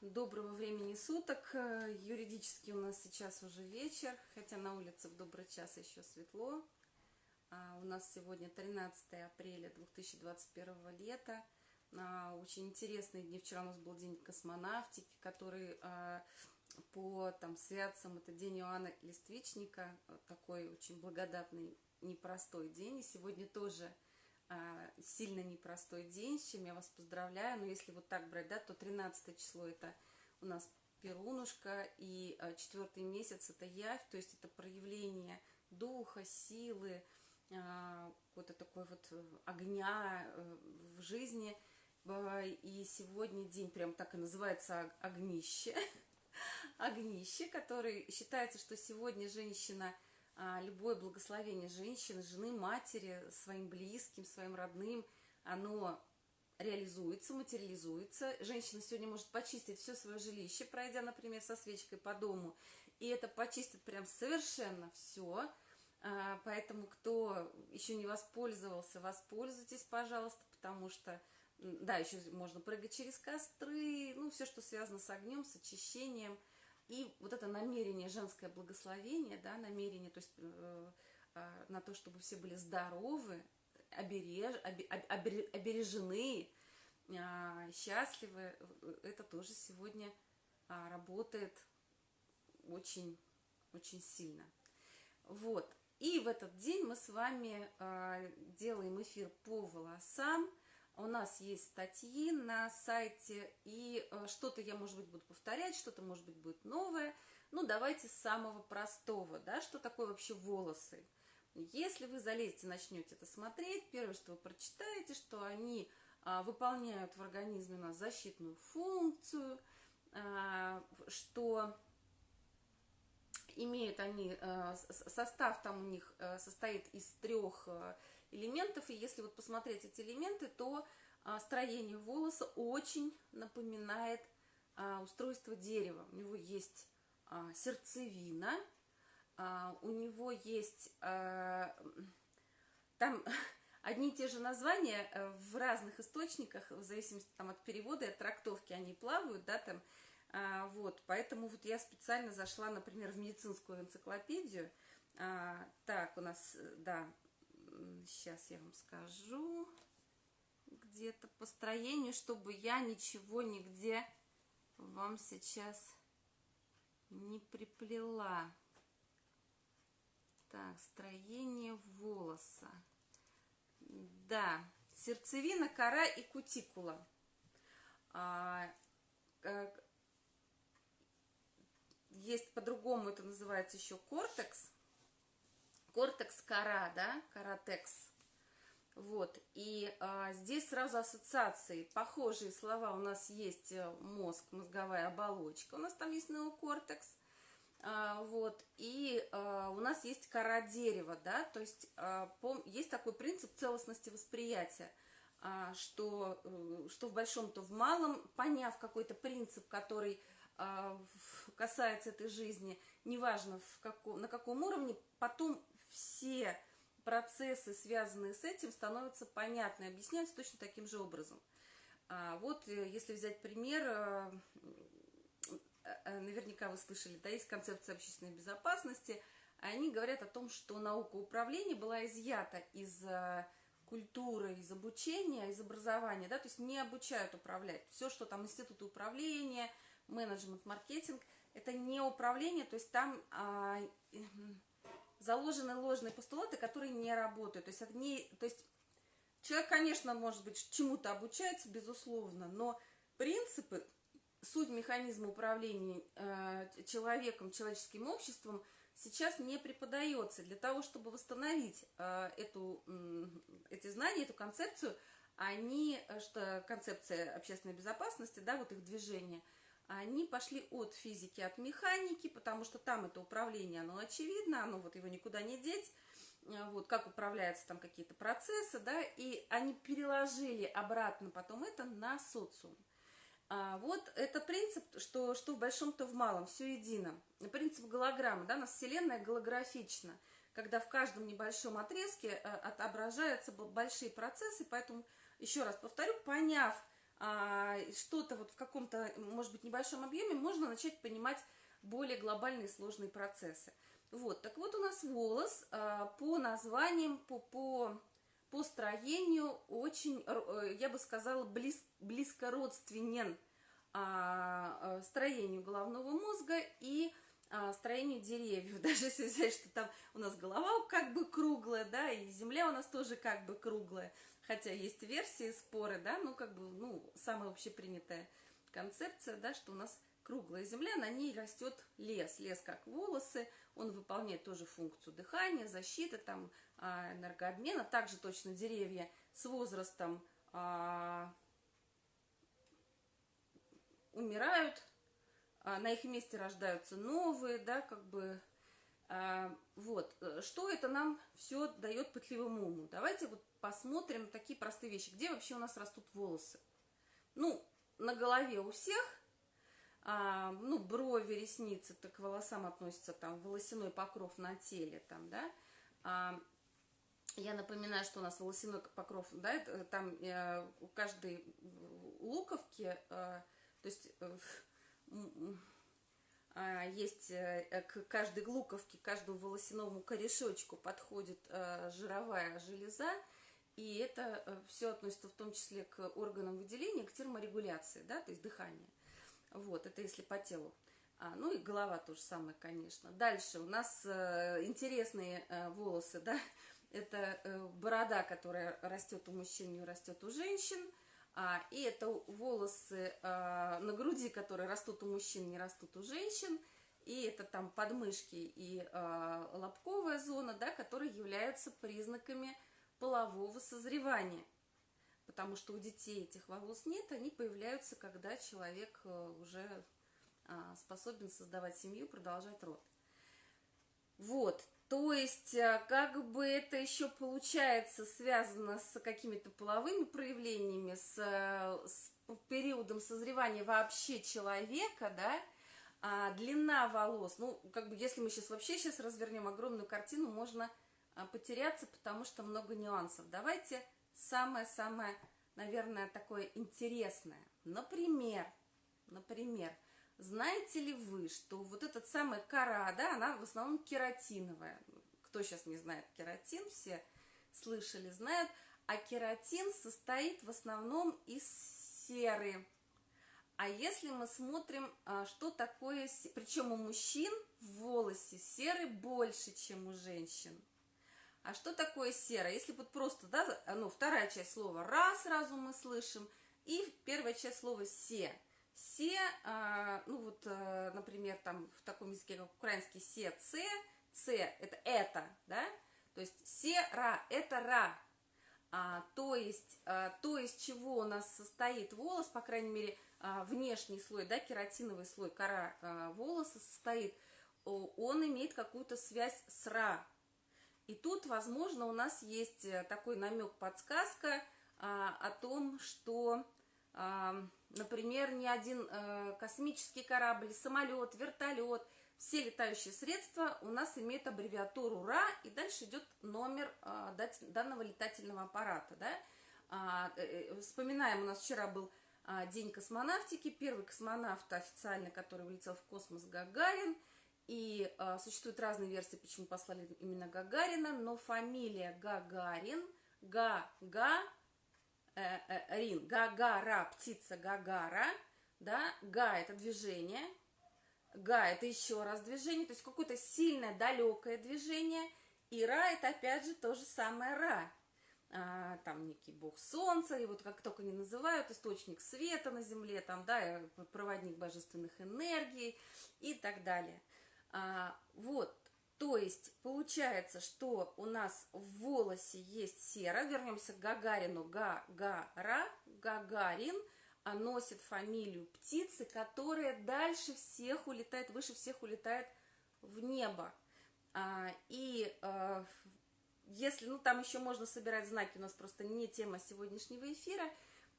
доброго времени суток. Э, юридически у нас сейчас уже вечер, хотя на улице в добрый час еще светло. А, у нас сегодня 13 апреля 2021 лета. А, очень интересные дни. Вчера у нас был день космонавтики, который а, по там, святцам, это день Иоанна Листвичника, такой очень благодатный, непростой день. И сегодня тоже сильно непростой день, с чем я вас поздравляю. Но если вот так брать, да, то 13 число это у нас Перунушка, и а, четвертый месяц это Явь, то есть это проявление духа, силы, а, какой-то такой вот огня э, в жизни. И сегодня день прям так и называется огнище. Огнище, который считается, что сегодня женщина – а, любое благословение женщины, жены, матери, своим близким, своим родным, оно реализуется, материализуется. Женщина сегодня может почистить все свое жилище, пройдя, например, со свечкой по дому, и это почистит прям совершенно все. А, поэтому, кто еще не воспользовался, воспользуйтесь, пожалуйста, потому что, да, еще можно прыгать через костры, ну, все, что связано с огнем, с очищением – и вот это намерение, женское благословение, да, намерение, то есть э, э, на то, чтобы все были здоровы, обереж, обер, обережены, э, счастливы, это тоже сегодня э, работает очень, очень сильно. Вот. И в этот день мы с вами э, делаем эфир по волосам, у нас есть статьи на сайте, и э, что-то я, может быть, буду повторять, что-то, может быть, будет новое. Ну, давайте с самого простого, да, что такое вообще волосы. Если вы залезете, начнете это смотреть, первое, что вы прочитаете, что они а, выполняют в организме у нас защитную функцию, а, что имеют они, а, состав там у них а, состоит из трех элементов. И если вот посмотреть эти элементы, то а, строение волоса очень напоминает а, устройство дерева. У него есть а, сердцевина, у него есть... Там одни и те же названия э, в разных источниках, в зависимости там, от перевода и от трактовки, они плавают, да, там, вот, поэтому вот я специально зашла, например, в медицинскую энциклопедию, так, у нас, э, да, сейчас я вам скажу, где-то по строению, чтобы я ничего нигде вам сейчас не приплела. Так, строение волоса. Да, сердцевина, кора и кутикула. А, как, есть по-другому, это называется еще кортекс кортекс кора, да, каратекс. Вот, и а, здесь сразу ассоциации, похожие слова, у нас есть э, мозг, мозговая оболочка, у нас там есть неокортекс, а, вот, и а, у нас есть кора дерева, да, то есть а, пом, есть такой принцип целостности восприятия, а, что, э, что в большом, то в малом, поняв какой-то принцип, который а, касается этой жизни, неважно в каком, на каком уровне, потом все процессы, связанные с этим, становятся понятны, объясняются точно таким же образом. А вот э, если взять пример, э, э, наверняка вы слышали, да, есть концепция общественной безопасности, они говорят о том, что наука управления была изъята из культуры, из обучения, из образования, да, то есть не обучают управлять. Все, что там институты управления, менеджмент, маркетинг, это не управление, то есть там а, заложены ложные постулаты, которые не работают. То есть, это не, то есть человек, конечно, может быть, чему-то обучается, безусловно, но принципы, суть механизма управления э, человеком, человеческим обществом сейчас не преподается. Для того, чтобы восстановить э, эту, э, эти знания, эту концепцию, они, э, что концепция общественной безопасности, да, вот их движение – они пошли от физики, от механики, потому что там это управление, оно очевидно, оно вот его никуда не деть, э, вот как управляются там какие-то процессы, да, и они переложили обратно потом это на социум. А вот это принцип, что, что в большом, то в малом, все едино. Принцип голограммы, да, у нас Вселенная голографична, когда в каждом небольшом отрезке э, отображаются большие процессы, поэтому, еще раз повторю, поняв, что-то вот в каком-то, может быть, небольшом объеме, можно начать понимать более глобальные сложные процессы. Вот, так вот у нас волос а, по названиям, по, по, по строению очень, э, я бы сказала, близ, близко родственен а, а, строению головного мозга и а, строению деревьев. Даже если взять, что там у нас голова как бы круглая, да, и земля у нас тоже как бы круглая. Хотя есть версии, споры, да, ну как бы, ну, самая общепринятая концепция, да, что у нас круглая земля, на ней растет лес. Лес как волосы, он выполняет тоже функцию дыхания, защиты, там, а, энергообмена. Также точно деревья с возрастом а, умирают, а, на их месте рождаются новые, да, как бы, а, вот. Что это нам все дает пытливому уму? Давайте вот посмотрим такие простые вещи. Где вообще у нас растут волосы? Ну, на голове у всех а, ну, брови, ресницы, так к волосам относятся там волосяной покров на теле, там, да, а, я напоминаю, что у нас волосяной покров, да, это, там э, у каждой луковки, э, то есть э, есть э, к каждой луковке, каждому волосяному корешочку подходит э, жировая железа, и это э, все относится в том числе к органам выделения, к терморегуляции, да, то есть дыхание. Вот, это если по телу. А, ну и голова тоже самое, конечно. Дальше у нас э, интересные э, волосы, да, это э, борода, которая растет у мужчин, не растет у женщин. А, и это волосы э, на груди, которые растут у мужчин, не растут у женщин. И это там подмышки и э, лобковая зона, да, которые являются признаками полового созревания потому что у детей этих волос нет, они появляются, когда человек э, уже а, способен создавать семью, продолжать род. Вот, то есть, э, как бы это еще получается связано с какими-то половыми проявлениями, с, э, с периодом созревания вообще человека, да, а длина волос, ну, как бы, если мы сейчас вообще сейчас развернем огромную картину, можно а, потеряться, потому что много нюансов. Давайте самое-самое, наверное, такое интересное. Например, например, знаете ли вы, что вот этот самый кора, да, она в основном кератиновая. Кто сейчас не знает кератин, все слышали, знают. А кератин состоит в основном из серы. А если мы смотрим, а, что такое, причем у мужчин в волосе серы больше, чем у женщин. А что такое сера? Если вот просто, да, ну, вторая часть слова «ра» сразу мы слышим, и первая часть слова «се». «Се», а, ну вот, а, например, там в таком языке, как украинский «се», «це», «це» – это «это», да? То есть «се-ра» – это «ра». А, то есть, а, то из чего у нас состоит волос, по крайней мере, а, внешний слой, да, кератиновый слой кора а, волоса состоит, он имеет какую-то связь с «ра», и тут, возможно, у нас есть э, такой намек, подсказка а, о том, что, а, например, ни один а, космический корабль, самолет, вертолет, все летающие средства у нас имеют аббревиатуру РА, и дальше идет номер а, данного летательного аппарата. Да? А, э, вспоминаем, у нас вчера был а, День космонавтики, первый космонавт официально, который улетел в космос, Гагарин – и э, существуют разные версии, почему послали именно Гагарина, но фамилия Гагарин, Га-Га, э, э, Рин, Гагара, птица Гагара, да, Га – это движение, Га – это еще раз движение, то есть какое-то сильное, далекое движение, и Ра – это опять же то же самое Ра, а, там некий бог солнца, и вот как только не называют, источник света на земле, там, да, проводник божественных энергий и так далее. А, вот, то есть получается, что у нас в волосе есть сера. Вернемся к Гагарину. Гагара, Гагарин а носит фамилию птицы, которая дальше всех улетает, выше всех улетает в небо. А, и а, если, ну там еще можно собирать знаки, у нас просто не тема сегодняшнего эфира.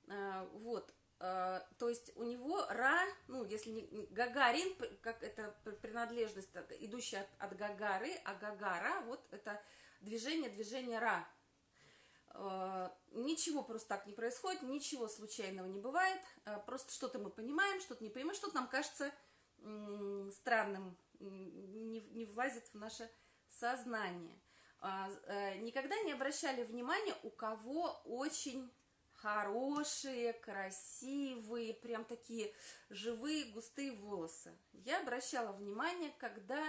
А, вот, Э, то есть у него Ра, ну, если не Гагарин, как это принадлежность, идущая от, от Гагары, а Гагара, вот это движение, движение Ра. Э, ничего просто так не происходит, ничего случайного не бывает, э, просто что-то мы понимаем, что-то не понимаем, что-то нам кажется странным, не, не влазит в наше сознание. А, никогда не обращали внимания, у кого очень хорошие, красивые, прям такие живые, густые волосы. Я обращала внимание, когда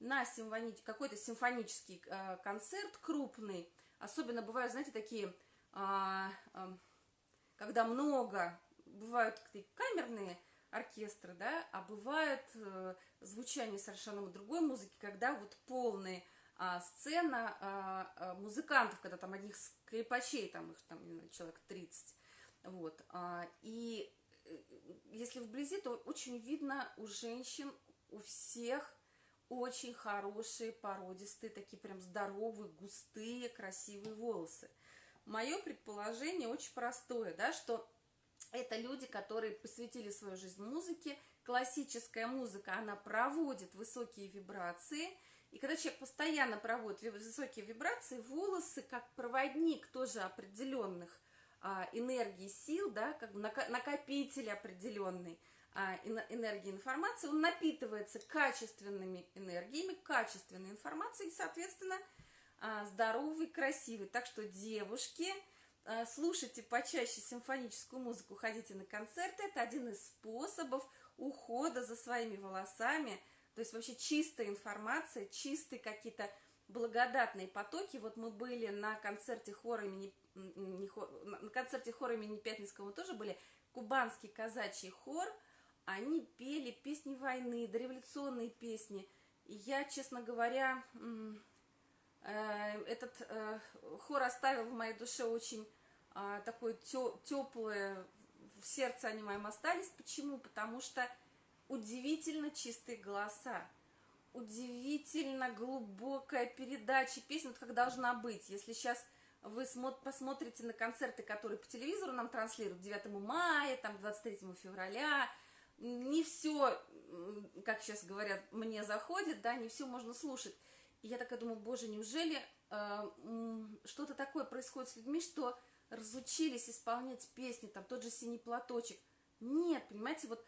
на симфони... какой-то симфонический концерт крупный, Особенно бывают, знаете, такие, а, а, когда много, бывают такие камерные оркестры, да, а бывает а, звучание совершенно другой музыки, когда вот полная а, сцена а, а, музыкантов, когда там одних скрипачей, там их там человек 30, вот, а, и э, если вблизи, то очень видно у женщин, у всех очень хорошие, породистые, такие прям здоровые, густые, красивые волосы. Мое предположение очень простое, да, что это люди, которые посвятили свою жизнь музыке. Классическая музыка, она проводит высокие вибрации. И когда человек постоянно проводит высокие вибрации, волосы, как проводник тоже определенных а, энергий, сил, да, как накопитель определенный – а, энергии информации, он напитывается качественными энергиями, качественной информацией, и, соответственно, а, здоровый, красивый. Так что, девушки, а, слушайте почаще симфоническую музыку, ходите на концерты. Это один из способов ухода за своими волосами. То есть вообще чистая информация, чистые какие-то благодатные потоки. Вот мы были на концерте хора имени, не хор, на концерте хора имени Пятницкого мы тоже были. Кубанский казачий хор – они пели песни войны, дореволюционные песни. И я, честно говоря, э, этот э, хор оставил в моей душе очень а, такое теплое, в сердце они моим остались. Почему? Потому что удивительно чистые голоса, удивительно глубокая передача песен, вот как должна быть. Если сейчас вы посмотрите на концерты, которые по телевизору нам транслируют 9 мая, там 23 февраля, не все, как сейчас говорят, мне заходит, да, не все можно слушать. И я такая думаю, боже, неужели э, что-то такое происходит с людьми, что разучились исполнять песни, там тот же «Синий платочек». Нет, понимаете, вот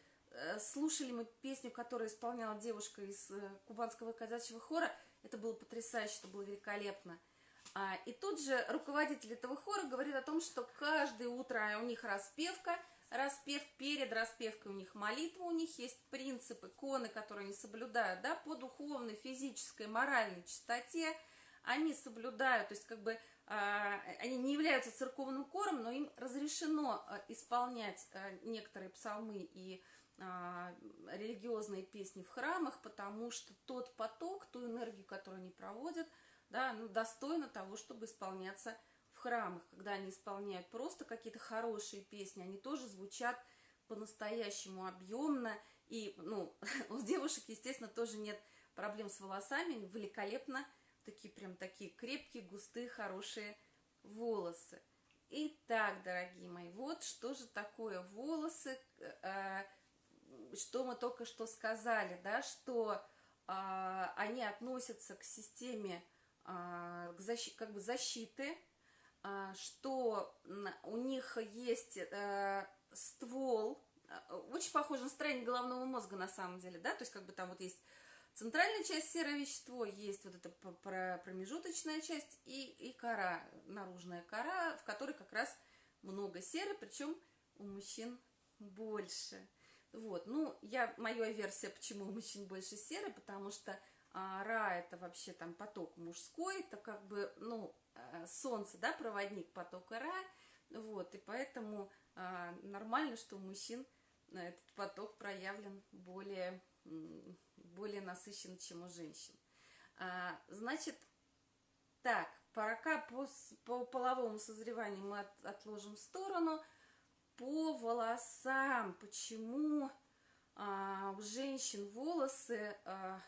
слушали мы песню, которую исполняла девушка из э, кубанского казачьего хора, это было потрясающе, это было великолепно. А, и тут же руководитель этого хора говорит о том, что каждое утро у них распевка – распев, перед распевкой у них молитва, у них есть принципы, коны, которые они соблюдают, да, по духовной, физической, моральной чистоте, они соблюдают, то есть как бы а, они не являются церковным кором, но им разрешено а, исполнять некоторые псалмы и религиозные песни в храмах, потому что тот поток, ту энергию, которую они проводят, да, ну, достойно того, чтобы исполняться храмах, когда они исполняют просто какие-то хорошие песни, они тоже звучат по-настоящему объемно. И, ну, у девушек, естественно, тоже нет проблем с волосами, великолепно, такие прям такие крепкие, густые, хорошие волосы. Итак, дорогие мои, вот что же такое волосы, э, что мы только что сказали, да, что э, они относятся к системе э, к защи, как бы защиты, а, что у них есть э, ствол, э, очень похоже на строение головного мозга на самом деле, да, то есть как бы там вот есть центральная часть серое вещество, есть вот эта промежуточная часть и, и кора, наружная кора, в которой как раз много серы, причем у мужчин больше. Вот, ну, я, моя версия, почему мужчин больше серы, потому что а, ра это вообще там поток мужской, это как бы, ну, Э, солнце, да, проводник потока Ра, вот, и поэтому а, нормально, что у мужчин этот поток проявлен более, более насыщенно, чем у женщин. А, значит, так, пока по, по половому созреванию мы от, отложим в сторону, по волосам, почему а, у женщин волосы... А,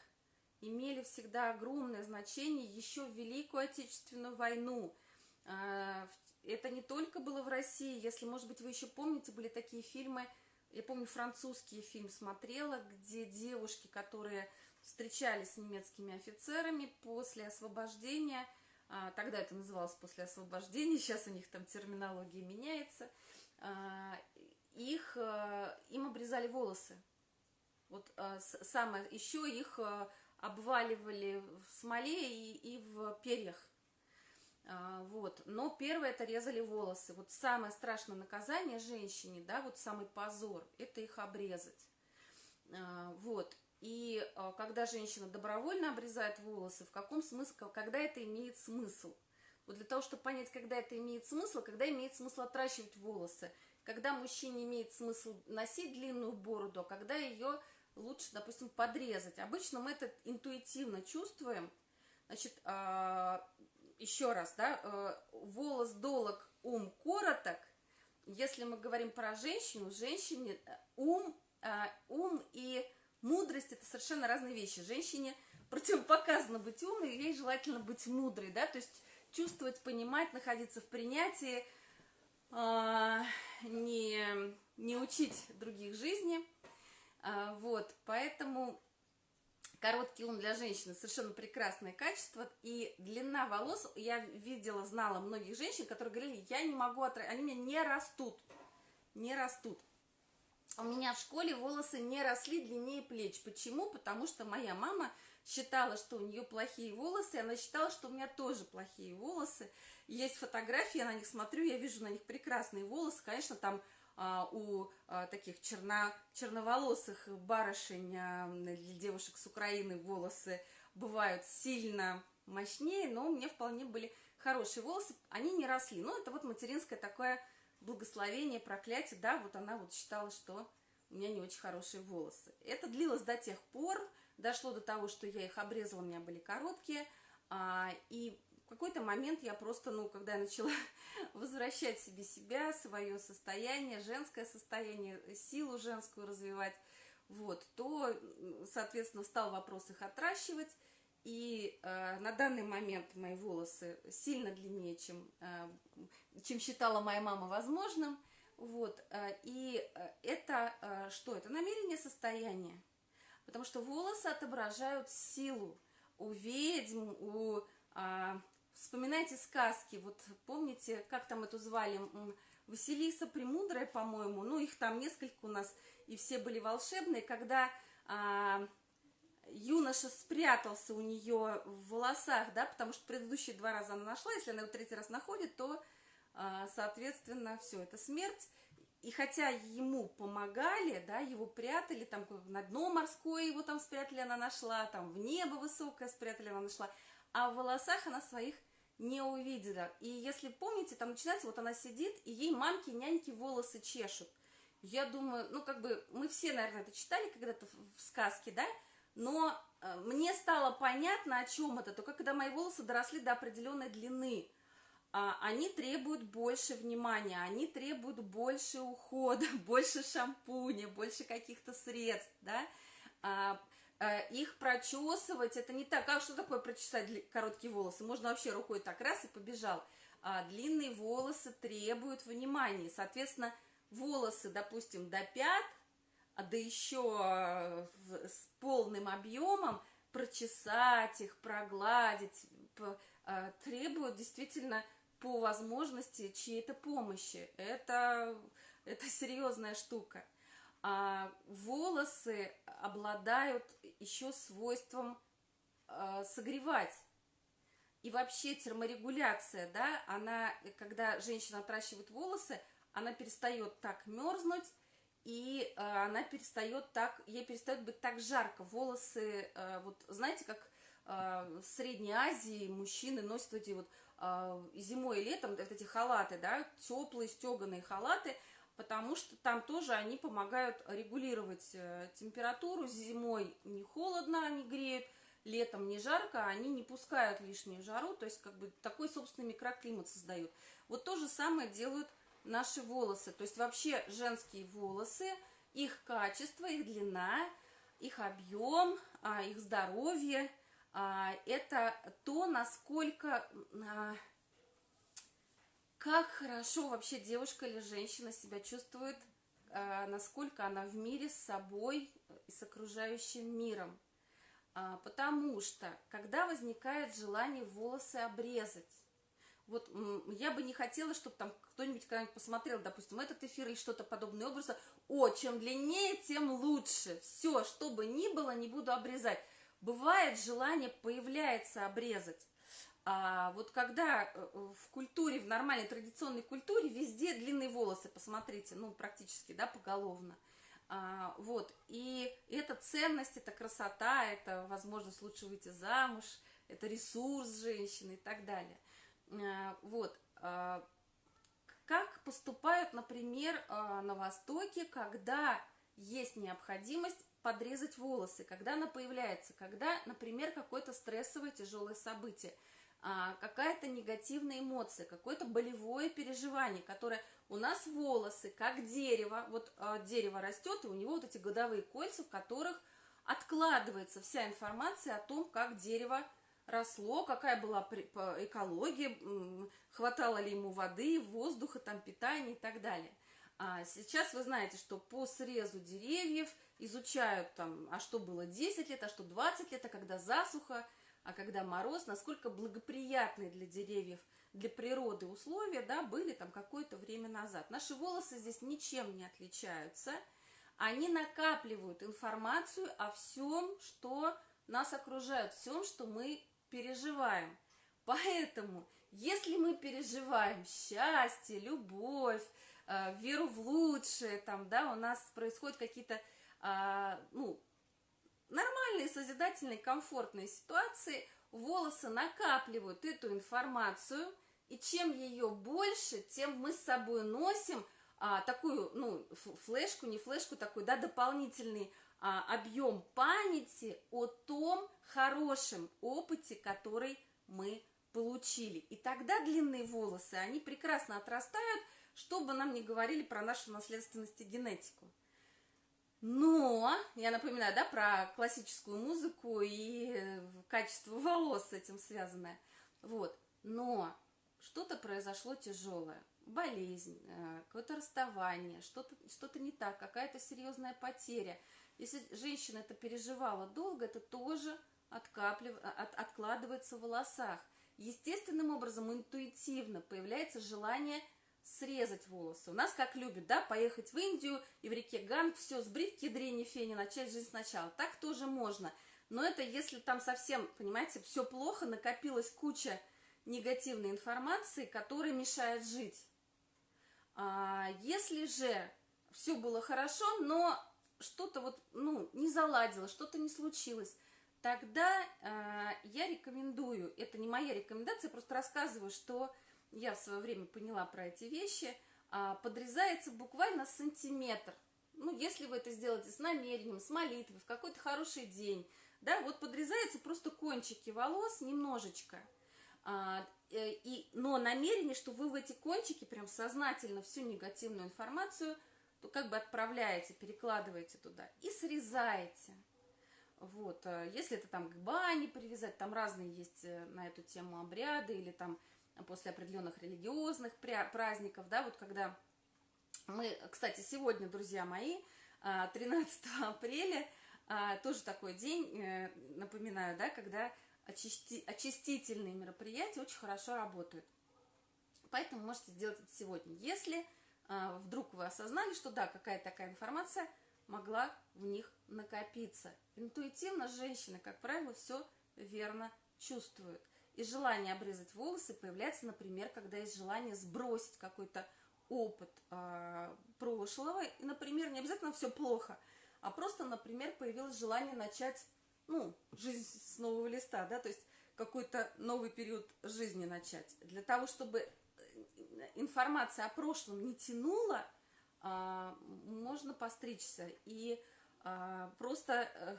имели всегда огромное значение еще в Великую Отечественную войну. А, это не только было в России, если, может быть, вы еще помните, были такие фильмы, я помню, французский фильм смотрела, где девушки, которые встречались с немецкими офицерами после освобождения, А, тогда это называлось после освобождения, сейчас у них там терминология меняется. А, их, а, им обрезали волосы. Вот а, самое, еще их а, обваливали в смоле и, и в перьях. А, вот. Но первое это резали волосы. Вот самое страшное наказание женщине, да, вот самый позор, это их обрезать. А, вот. И когда женщина добровольно обрезает волосы, в каком смысле, когда это имеет смысл? Вот для того, чтобы понять, когда это имеет смысл, когда имеет смысл отращивать волосы, когда мужчине имеет смысл носить длинную бороду, а когда ее лучше, допустим, подрезать. Обычно мы это интуитивно чувствуем. Значит, еще раз, да, э, волос долог, ум короток. Если мы говорим про женщину, женщине э, ум, э, ум и мудрость это совершенно разные вещи. Женщине противопоказано быть умной, ей желательно быть мудрой, да, то есть чувствовать, понимать, находиться в принятии, не, не учить других жизни. Вот, поэтому Короткий ум для женщины совершенно прекрасное качество. И длина волос, я видела, знала многих женщин, которые говорили, я не могу отрастить, они меня не растут. Не растут. У меня в школе волосы не росли длиннее плеч. Почему? Потому что моя мама считала, что у нее плохие волосы, и она считала, что у меня тоже плохие волосы. Есть фотографии, я на них смотрю, я вижу на них прекрасные волосы. Конечно, там а, у а, таких черно, черноволосых барышень, а, для девушек с Украины волосы бывают сильно мощнее, но у меня вполне были хорошие волосы, они не росли. Но это вот материнское такое благословение, проклятие, да, вот она вот считала, что у меня не очень хорошие волосы. Это длилось до тех пор, дошло до того, что я их обрезала, у меня были короткие, и какой-то момент я просто, ну, когда я начала возвращать себе себя, свое состояние, женское состояние, силу женскую развивать, вот, то, соответственно, стал вопрос их отращивать, и э, на данный момент мои волосы сильно длиннее, чем, э, чем считала моя мама возможным, вот, э, и это э, что? Это намерение состояния, потому что волосы отображают силу у ведьм, у э, Вспоминайте сказки, вот помните, как там эту звали, Василиса Премудрая, по-моему, ну их там несколько у нас, и все были волшебные, когда а, юноша спрятался у нее в волосах, да, потому что предыдущие два раза она нашла, если она его третий раз находит, то, а, соответственно, все, это смерть. И хотя ему помогали, да, его прятали, там на дно морское его там спрятали, она нашла, там в небо высокое спрятали, она нашла, а в волосах она своих не увидела. И если помните, там начинается, вот она сидит, и ей мамки, няньки волосы чешут. Я думаю, ну, как бы, мы все, наверное, это читали когда-то в сказке, да? Но э, мне стало понятно, о чем это. Только когда мои волосы доросли до определенной длины, они требуют больше внимания, они требуют больше ухода, больше шампуня, больше каких-то средств, да? А, Э, их прочесывать, это не так. А что такое прочесать короткие волосы? Можно вообще рукой так раз и побежал. А длинные волосы требуют внимания. Соответственно, волосы, допустим, до пят, а да еще э, с полным объемом прочесать их, прогладить, э, требуют действительно по возможности чьей-то помощи. Это, это серьезная штука. А волосы обладают еще свойством э, согревать. И вообще терморегуляция, да, она, когда женщина отращивает волосы, она перестает так мерзнуть, и э, она перестает так, ей перестает быть так жарко. Волосы, э, вот знаете, как в Средней Азии мужчины носят эти вот зимой и летом вот эти халаты, да, теплые стеганые халаты – потому что там тоже они помогают регулировать э, температуру. Зимой не холодно, они греют, летом не жарко, они не пускают лишнюю жару, то есть как бы такой собственный микроклимат создают. Вот то же самое делают наши волосы, то есть вообще женские волосы, их качество, их длина, их объем, а, их здоровье, а, это то, насколько а, как хорошо вообще девушка или женщина себя чувствует, э, насколько она в мире с собой и с окружающим миром. А, потому что, когда возникает желание волосы обрезать, вот я бы не хотела, чтобы там кто-нибудь когда-нибудь посмотрел, допустим, этот эфир или что-то подобное образа. О, чем длиннее, тем лучше. Все, что бы ни было, не буду обрезать. Бывает желание появляется обрезать. А вот когда э, в культуре, в нормальной традиционной культуре, везде длинные волосы, посмотрите, ну, практически, да, поголовно. А, вот, и это ценность, это красота, это возможность лучше выйти замуж, это ресурс женщины и так далее. А, вот, а, как поступают, например, а, на Востоке, когда есть необходимость подрезать волосы, когда она появляется, когда, например, какое-то стрессовое тяжелое событие – а, какая-то негативная эмоция, какое-то болевое переживание, которое у нас волосы, как дерево, вот а, дерево растет, и у него вот эти годовые кольца, в которых откладывается вся информация о том, как дерево росло, какая была экология, хватало ли ему воды, воздуха, там, питания и так далее. А сейчас вы знаете, что по срезу деревьев изучают там, а что было 10 лет, а что 20 лет, а когда засуха – а когда мороз, насколько благоприятные для деревьев, для природы условия, да, были там какое-то время назад. Наши волосы здесь ничем не отличаются. Они накапливают информацию о всем, что нас окружает, всем, что мы переживаем. Поэтому, если мы переживаем счастье, любовь, э, веру в лучшее, там, да, у нас происходят какие-то, ну, нормальные, созидательные, комфортные ситуации волосы накапливают эту информацию, и чем ее больше, тем мы с собой носим а, такую, ну, флешку, не флешку, такой, да, дополнительный а, объем памяти о том хорошем опыте, который мы получили. И тогда длинные волосы, они прекрасно отрастают, чтобы нам не говорили про нашу наследственность и генетику. Но, я напоминаю, да, про классическую музыку и э, качество волос с этим связанное. Вот. Но что-то произошло тяжелое. Болезнь, э, какое-то расставание, что-то что, -то, не так, какая-то серьезная потеря. Если женщина это переживала долго, это тоже откаплив... от... откладывается в волосах. Естественным образом, интуитивно появляется желание срезать волосы. У нас как любят, да, поехать в Индию и в реке Ганг, все, сбрить кедрени фени, начать жизнь сначала. Так тоже можно. Но это если там совсем, понимаете, все плохо, накопилась куча негативной информации, которая мешает жить. А если же все было хорошо, но что-то вот, ну, не заладило, что-то не случилось, тогда э, я рекомендую, это не моя рекомендация, просто рассказываю, что я в свое время поняла про эти вещи, а, подрезается буквально сантиметр. Ну, если вы это сделаете с намерением, с молитвой, в какой-то хороший день, да, вот подрезаются просто кончики волос немножечко. А, э, и, но намерение, что вы в эти кончики прям сознательно всю негативную информацию, то как бы отправляете, перекладываете туда и срезаете. Вот, а, если это там к бане привязать, там разные есть э, на эту тему обряды, или там после определенных религиозных праздников, да, вот когда мы, кстати, сегодня, друзья мои, 13 а, апреля, а, тоже такой день, э, напоминаю, да, когда очисти, очистительные мероприятия очень хорошо работают. Поэтому можете сделать это сегодня. Если а, вдруг вы осознали, что да, какая-то такая информация могла в них накопиться. Интуитивно женщины, как правило, все верно чувствуют. И желание обрезать волосы появляется, например, когда есть желание сбросить какой-то опыт э, прошлого. И, например, не обязательно все плохо, а просто, например, появилось желание начать, ну, жизнь с нового листа, да, то есть какой-то новый период жизни начать. Для того, чтобы э, информация о прошлом не тянула, э, можно постричься и э, просто... Э,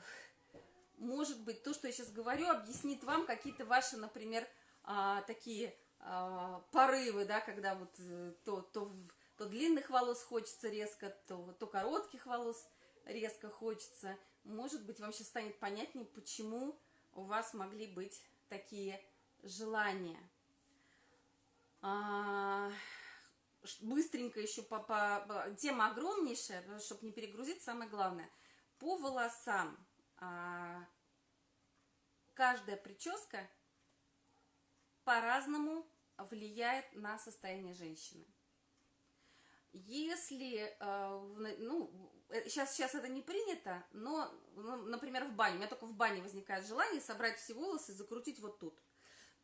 может быть, то, что я сейчас говорю, объяснит вам какие-то ваши, например, а, такие а, порывы, да, когда вот э, то, то, то длинных волос хочется резко, то, то коротких волос резко хочется. Может быть, вам сейчас станет понятнее, почему у вас могли быть такие желания. А, быстренько еще по, по, тема огромнейшая, чтобы не перегрузить, самое главное. По волосам а, каждая прическа по-разному влияет на состояние женщины. Если, э, ну, сейчас, э, сейчас это не принято, но, ну, например, в бане, у меня только в бане возникает желание собрать все волосы и закрутить вот тут.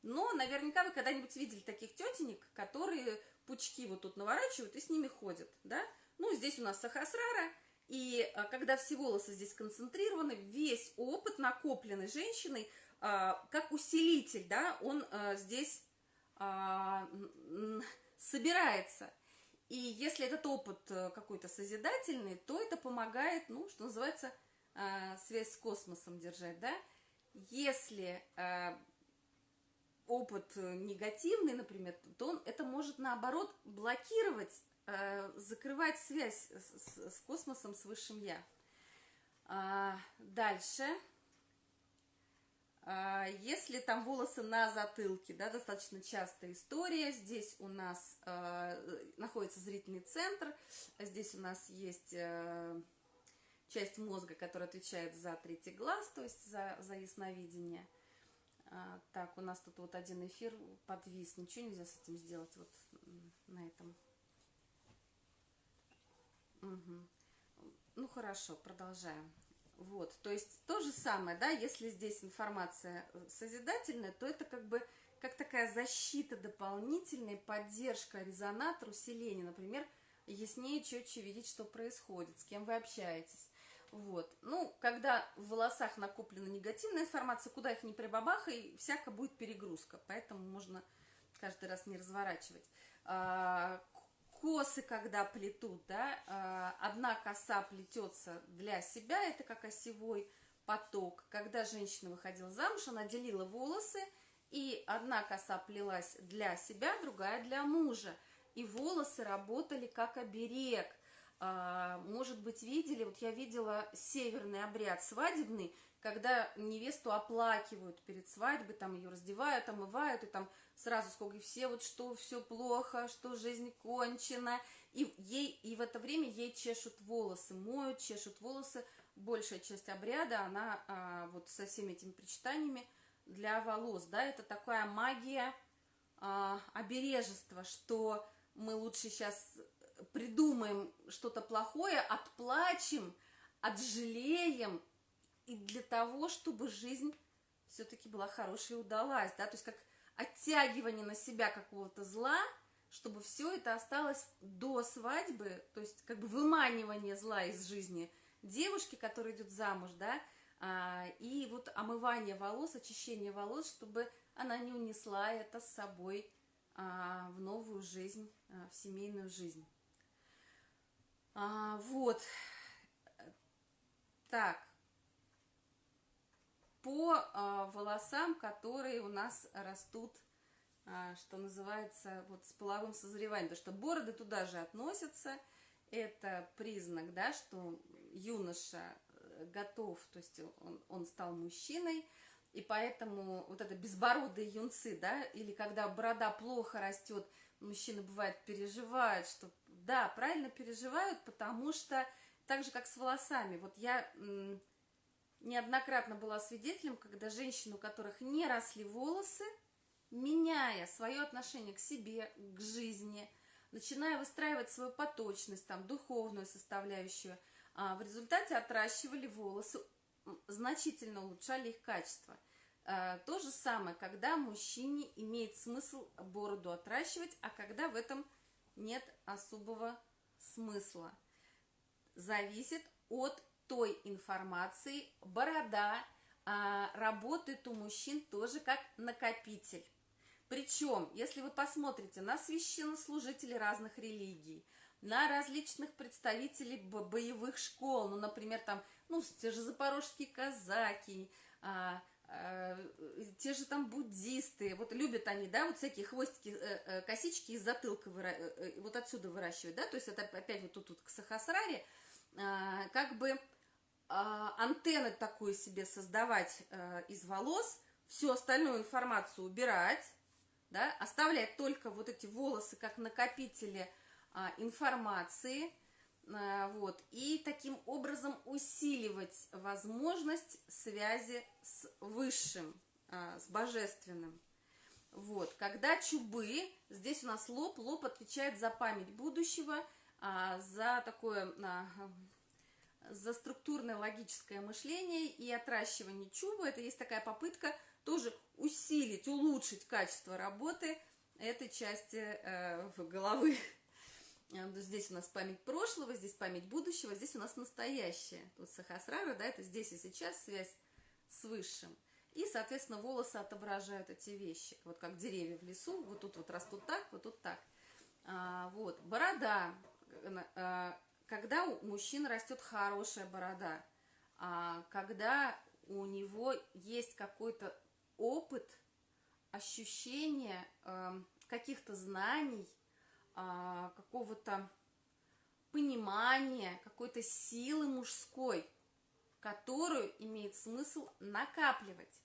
Но наверняка вы когда-нибудь видели таких тетенек, которые пучки вот тут наворачивают и с ними ходят, да? Ну, здесь у нас сахасрара, и а, когда все волосы здесь концентрированы, весь опыт, накопленный женщиной, а, как усилитель, да, он а, здесь собирается. И если этот опыт э, какой-то созидательный, то это помогает, ну, что называется, связь с космосом держать, да. Если опыт негативный, например, то он, это может, наоборот, блокировать, закрывать связь с, с космосом, с высшим Я. Дальше. А, если там волосы на затылке, да, достаточно частая история. Здесь у нас э, находится зрительный центр, здесь у нас есть э, часть мозга, которая отвечает за третий глаз, то есть за, за ясновидение. А, так, у нас тут вот один эфир подвис, ничего нельзя с этим сделать вот на этом. Угу. Ну хорошо, продолжаем. Вот, то есть то же самое, да, если здесь информация э, созидательная, то это как бы как такая защита дополнительная, поддержка, резонатор, усиление, например, яснее, четче видеть, что происходит, с кем вы общаетесь. Вот. Ну, когда в волосах накоплена негативная информация, куда их не прибабахай, всяко будет перегрузка, поэтому можно каждый раз не разворачивать. А, косы, когда плетут, да, а, одна коса плетется для себя, это как осевой поток. Когда женщина выходила замуж, она делила волосы, и одна коса плелась для себя, другая для мужа. И волосы работали как оберег. А, может быть, видели, вот я видела северный обряд свадебный, когда невесту оплакивают перед свадьбой, там ее раздевают, омывают, и там сразу сколько, и все вот, что все плохо, что жизнь кончена, и ей, и в это время ей чешут волосы, моют, чешут волосы, большая часть обряда, она а, вот со всеми этими причитаниями для волос, да, это такая магия а, обережества, что мы лучше сейчас придумаем что-то плохое, отплачем, отжалеем, и для того, чтобы жизнь все-таки была хорошей и удалась, да, то есть как оттягивание на себя какого-то зла, чтобы все это осталось до свадьбы, то есть как бы выманивание зла из жизни девушки, которая идет замуж, да, а, и вот омывание волос, очищение волос, чтобы она не унесла это с собой а, в новую жизнь, а, в семейную жизнь. А, вот. Так, по а, волосам, которые у нас растут, а, что называется, вот с половым созреванием, потому что бороды туда же относятся, это признак, да, что юноша э, готов, то есть он, он стал мужчиной, и поэтому вот это безбородые юнцы, да, или когда борода плохо растет, мужчины бывает переживают, что да, правильно переживают, потому что так же, как с волосами, вот я неоднократно была свидетелем, когда женщины, у которых не росли волосы, меняя свое отношение к себе, к жизни, начиная выстраивать свою поточность, там, духовную составляющую, а в результате отращивали волосы, значительно улучшали их качество. А, то же самое, когда мужчине имеет смысл бороду отращивать, а когда в этом нет особого смысла. Зависит от той информации борода а, работает у мужчин тоже как накопитель. Причем, если вы посмотрите на священнослужителей разных религий, на различных представителей боевых школ, ну, например, там, ну, те же запорожские казаки, а, а, те же там буддисты, вот любят они, да, вот всякие хвостики, э, э, косички из затылка, выра... э, вот отсюда выращивать, да, то есть это опять вот тут, тут к Сахасраре, а, как бы антенны такую себе создавать э, из волос, всю остальную информацию убирать, да, оставлять только вот эти волосы как накопители а, информации, а, вот, и таким образом усиливать возможность связи с высшим, а, с божественным. Вот, когда чубы, здесь у нас лоб, лоб отвечает за память будущего, а, за такое, за структурное логическое мышление и отращивание чуба. Это есть такая попытка тоже усилить, улучшить качество работы этой части э, головы. Э, здесь у нас память прошлого, здесь память будущего, здесь у нас настоящее. Тут сахасрара, да, это здесь и сейчас связь с высшим. И, соответственно, волосы отображают эти вещи. Вот как деревья в лесу, вот тут вот растут так, вот тут так. А, вот, борода. А, когда у мужчины растет хорошая борода, а, когда у него есть какой-то опыт, ощущение э, каких-то знаний, э, какого-то понимания, какой-то силы мужской, которую имеет смысл накапливать.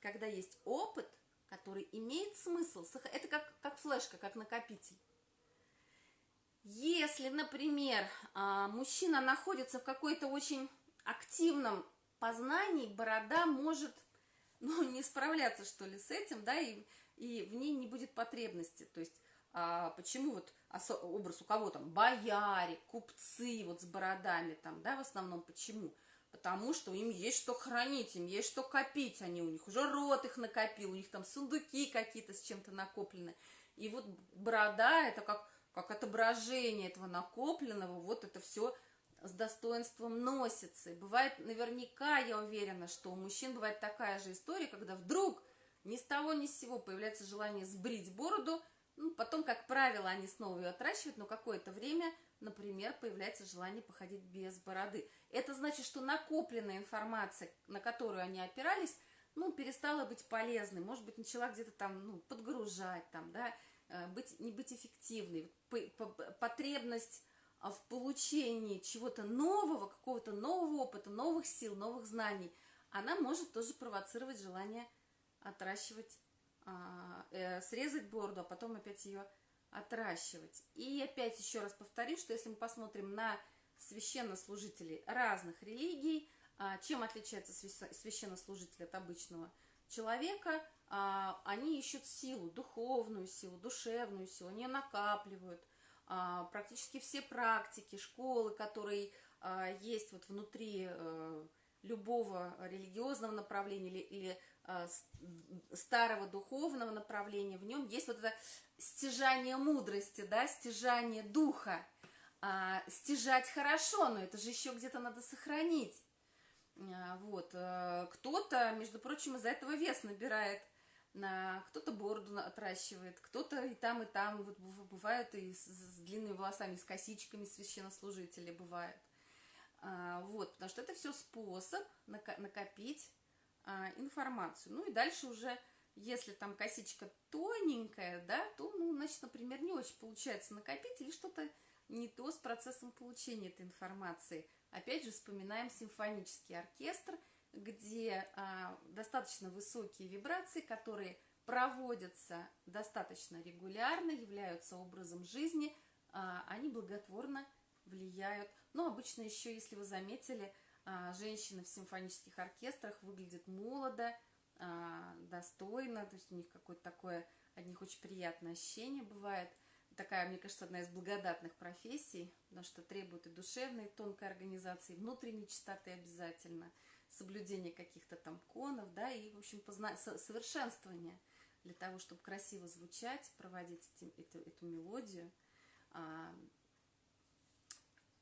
Когда есть опыт, который имеет смысл, это как, как флешка, как накопитель. Если, например, а, мужчина находится в какой-то очень активном познании, борода может ну, не справляться, что ли, с этим, да, и, и в ней не будет потребности. То есть, а, почему вот образ у кого там, бояре, купцы вот с бородами там, да, в основном, почему? Потому что им есть что хранить, им есть что копить, они у них уже рот их накопил, у них там сундуки какие-то с чем-то накоплены. И вот борода это как, как отображение этого накопленного, вот это все с достоинством носится. И бывает, наверняка, я уверена, что у мужчин бывает такая же история, когда вдруг ни с того ни с сего появляется желание сбрить бороду, ну, потом, как правило, они снова ее отращивают, но какое-то время, например, появляется желание походить без бороды. Это значит, что накопленная информация, на которую они опирались, ну, перестала быть полезной, может быть, начала где-то там, ну, подгружать, там, да, быть, не быть эффективной. Потребность а в получении чего-то нового, какого-то нового опыта, новых сил, новых знаний, она может тоже провоцировать желание отращивать, а, э, срезать бороду, а потом опять ее отращивать. И опять еще раз повторю, что если мы посмотрим на священнослужителей разных религий, а, чем отличается священнослужитель от обычного человека, они ищут силу, духовную силу, душевную силу, они накапливают – а, практически все практики, школы, которые а, есть вот внутри э, любого религиозного направления или, или а, старого духовного направления, в нем есть вот это стяжание мудрости, да, стяжание духа. Стяжать хорошо, но это же еще где-то надо сохранить. Вот. Э, кто-то, между прочим, из-за этого вес набирает – на кто-то бороду отращивает, кто-то и там, и там, вот бывают и с, с длинными волосами, с косичками священнослужители бывают. А, вот, потому что это все способ накопить а, информацию. Ну и дальше уже, если там косичка тоненькая, да, то, ну, значит, например, не очень получается накопить или что-то не то с процессом получения этой информации. Опять же, вспоминаем симфонический оркестр – где а, достаточно высокие вибрации, которые проводятся достаточно регулярно, являются образом жизни, а, они благотворно влияют. Но обычно еще, если вы заметили, а, женщины в симфонических оркестрах выглядят молодо, а, достойно, то есть у них какое-то такое, от них очень приятное ощущение бывает. Такая, мне кажется, одна из благодатных профессий, потому что требует и душевной, и тонкой организации, внутренней чистоты обязательно – соблюдение каких-то там конов, да, и, в общем, позна... совершенствование для того, чтобы красиво звучать, проводить эти, эту, эту мелодию. А,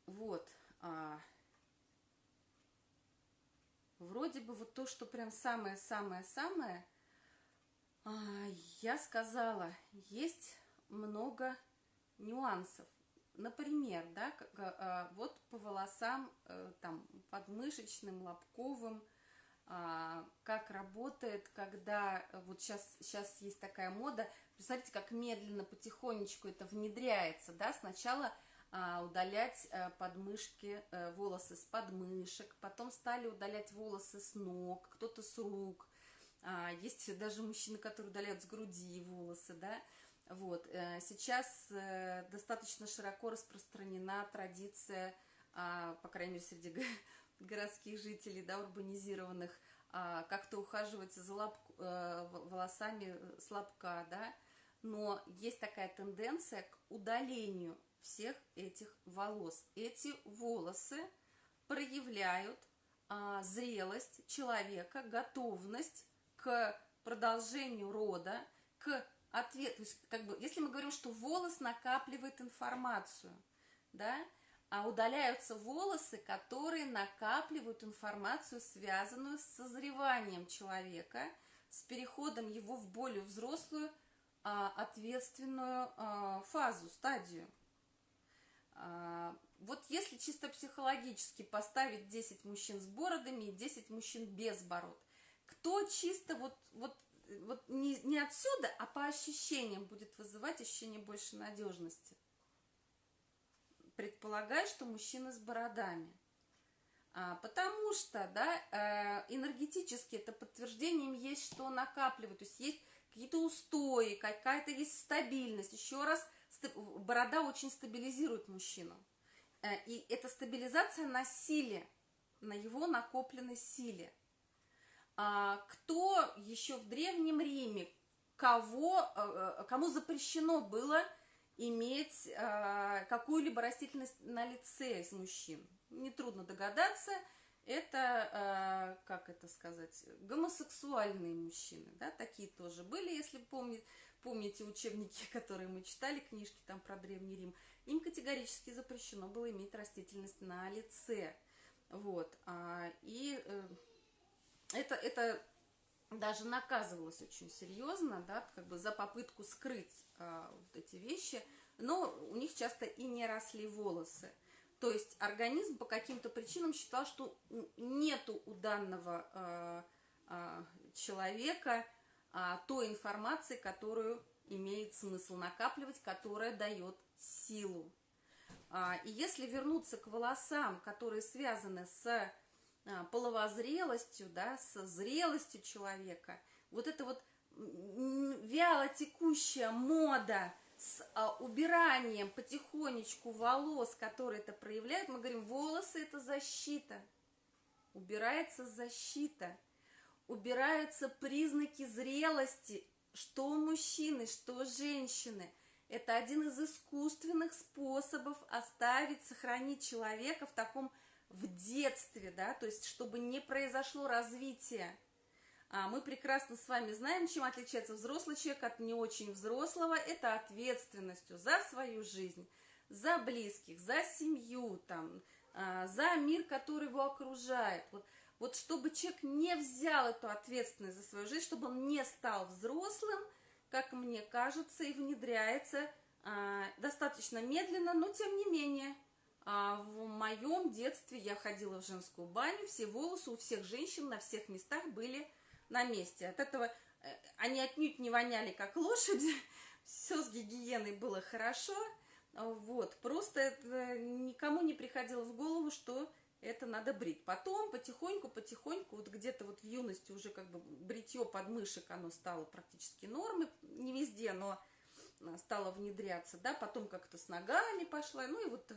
вот. А, вроде бы вот то, что прям самое-самое-самое, а, я сказала, есть много нюансов. Например, да, а, вот по волосам, э, там, подмышечным, лобковым, а, как работает, когда вот сейчас, сейчас есть такая мода, представьте, как медленно, потихонечку это внедряется, да, сначала а, удалять э, подмышки, э, волосы с подмышек, потом стали удалять волосы с ног, кто-то с рук, есть даже мужчины, которые удаляют с груди волосы, да, Вот. Э, сейчас э, достаточно широко распространена традиция, а, по крайней мере, среди городских жителей, да, урбанизированных, а, как-то ухаживать за лап, э, волосами с лобка, да, но есть такая тенденция к удалению всех этих волос. Эти волосы проявляют а, зрелость человека, готовность к продолжению рода, к ответу. То есть, как бы, если мы говорим, что волос накапливает информацию, да, а удаляются волосы, которые накапливают информацию, связанную с созреванием человека, с переходом его в более взрослую, а, ответственную а, фазу, стадию. А, вот если чисто психологически поставить 10 мужчин с бородами и 10 мужчин без бород, кто чисто вот, вот, вот не, не отсюда, а по ощущениям будет вызывать ощущение больше надежности? Предполагаю, что мужчины с бородами. А, потому что, да, э, энергетически это подтверждением есть, что накапливают, то есть есть какие-то устои, какая-то есть стабильность. Еще раз, борода очень стабилизирует мужчину. Э, и эта стабилизация на силе, на его накопленной силе. А кто еще в Древнем Риме, кого, э, э, кому запрещено было иметь какую-либо растительность на лице из мужчин? Нетрудно догадаться, это, как это сказать, гомосексуальные мужчины, да, такие тоже были, если помните, помните учебники, которые мы читали, книжки там про Древний Рим, им категорически запрещено было иметь растительность на лице. Вот. А, и э, это, это даже наказывалось очень серьезно, да, как бы за попытку скрыть а, вот эти вещи, но у них часто и не росли волосы. То есть организм по каким-то причинам считал, что нету у данного а, а, человека а, той информации, которую имеет смысл накапливать, которая дает силу. А, и если вернуться к волосам, которые связаны с половозрелостью, да, с зрелостью человека, вот это вот вяло текущая мода с а, убиранием потихонечку волос, которые это проявляют, мы говорим, волосы это защита, убирается защита, убираются признаки зрелости, что мужчины, что женщины – это один из искусственных способов оставить, сохранить человека в таком в детстве, да, то есть чтобы не произошло развитие. А мы прекрасно с вами знаем, чем отличается взрослый человек от не очень взрослого. Это ответственностью за свою жизнь, за близких, за семью, там, а, за мир, который его окружает. Вот, вот чтобы человек не взял эту ответственность за свою жизнь, чтобы он не стал взрослым – как мне кажется, и внедряется а, достаточно медленно, но тем не менее. А, в моем детстве я ходила в женскую баню, все волосы у всех женщин на всех местах были на месте. От этого э, они отнюдь не воняли, как лошади, все с гигиеной было хорошо. Вот, просто это никому не приходило в голову, что это надо брить. Потом потихоньку, потихоньку, вот где-то вот в юности уже как бы бритье подмышек, оно стало практически нормой, не везде, но а, стало внедряться, да, потом как-то с ногами пошла, ну и вот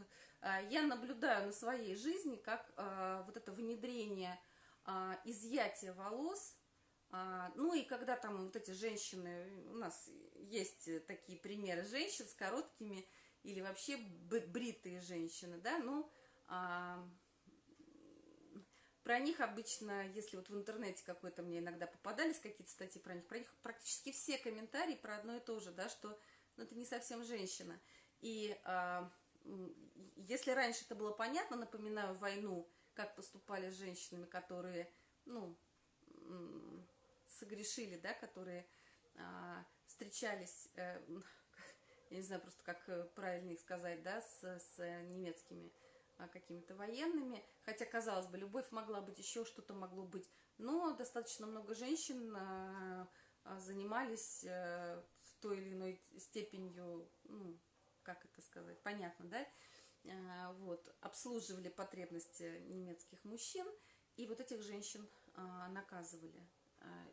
я наблюдаю на своей жизни, как а, вот это внедрение а, изъятия волос, ну и когда там вот эти женщины, у нас есть такие примеры женщин с короткими или вообще бритые женщины, да, ну, а, про них обычно, если вот в интернете какой-то мне иногда попадались какие-то статьи про них, про них практически все комментарии про одно и то же, да, что ну, это не совсем женщина. И а, если раньше это было понятно, напоминаю войну, как поступали с женщинами, которые, ну, согрешили, да, которые а, встречались, а, я не знаю просто, как э, правильно их сказать, да, с, с немецкими а, какими-то военными, хотя, казалось бы, любовь могла быть, еще что-то могло быть, но достаточно много женщин а, а, занимались э, в той или иной степенью, ну, как это сказать, понятно, да, вот, обслуживали потребности немецких мужчин, и вот этих женщин наказывали.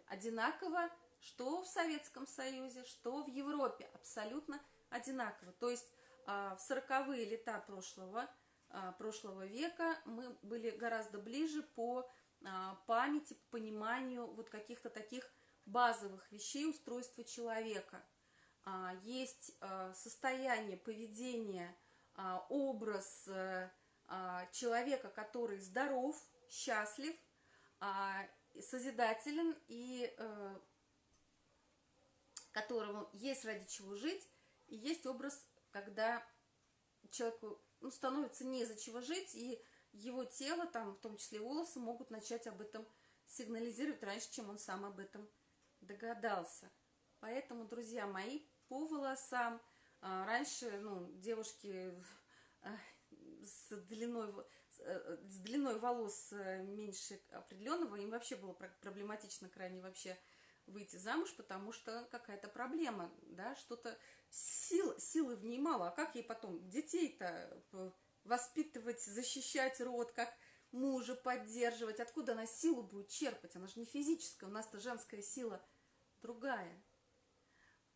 Одинаково что в Советском Союзе, что в Европе, абсолютно одинаково. То есть а, в 40-е лета прошлого, а, прошлого века мы были гораздо ближе по а, памяти, по пониманию вот каких-то таких базовых вещей устройства человека. Есть состояние, поведение, образ э, человека, который здоров, счастлив, созидателен и э, которому есть ради чего жить, и есть образ, когда человеку ну, становится не за чего жить, и его тело, там, в том числе волосы, могут начать об этом сигнализировать раньше, чем он сам об этом догадался. Поэтому, друзья мои, по волосам а, раньше, ну, девушки а, с длиной, э, с длиной волос э, меньше определенного, им вообще было проблематично крайне вообще выйти замуж, потому что какая-то проблема, да, что-то сил, силы в ней мало. А как ей потом детей-то воспитывать, защищать род, как мужа поддерживать? Откуда она силу будет черпать? Она же не физическая, у нас-то женская сила другая.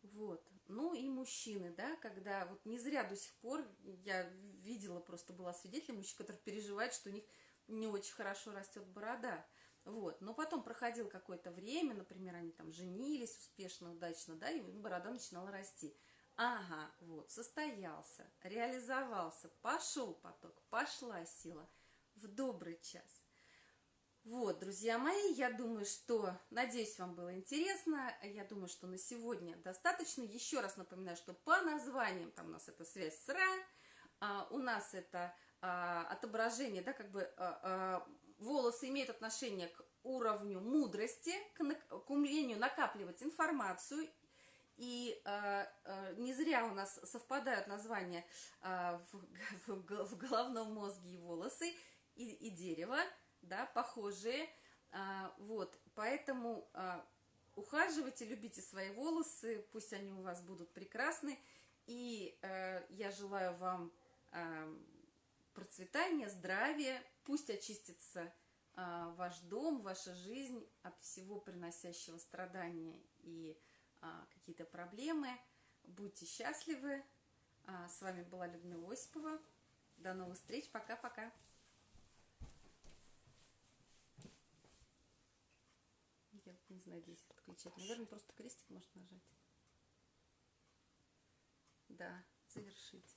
Вот. Ну и мужчины, да, когда вот не зря до сих пор я видела, просто была свидетелем мужчин, которые переживают, что у них не очень хорошо растет борода. Вот. Но потом проходило какое-то время, например, они там женились успешно, удачно, да, и борода начинала расти. Ага, вот, состоялся, реализовался, пошел поток, пошла сила в добрый час. Вот, друзья мои, я думаю, что, надеюсь, вам было интересно. Я думаю, что на сегодня достаточно. Еще раз напоминаю, что по названиям, там у нас это связь с Ра, а, у нас это а, отображение, да, как бы а, а, волосы имеют отношение к уровню мудрости, к, к умению накапливать информацию. И э, э, не зря у нас совпадают названия э, в, в, в головном мозге и волосы, и, и дерево, да, похожие. Э, вот, поэтому э, ухаживайте, любите свои волосы, пусть они у вас будут прекрасны. И э, я желаю вам э, процветания, здравия, пусть очистится а, ваш дом, ваша жизнь от всего приносящего страдания и а, какие-то проблемы. Будьте счастливы. А, с вами была Людмила Осипова. До новых встреч. Пока-пока. Я не знаю, здесь отключать. Наверное, просто крестик может нажать. Да, завершить.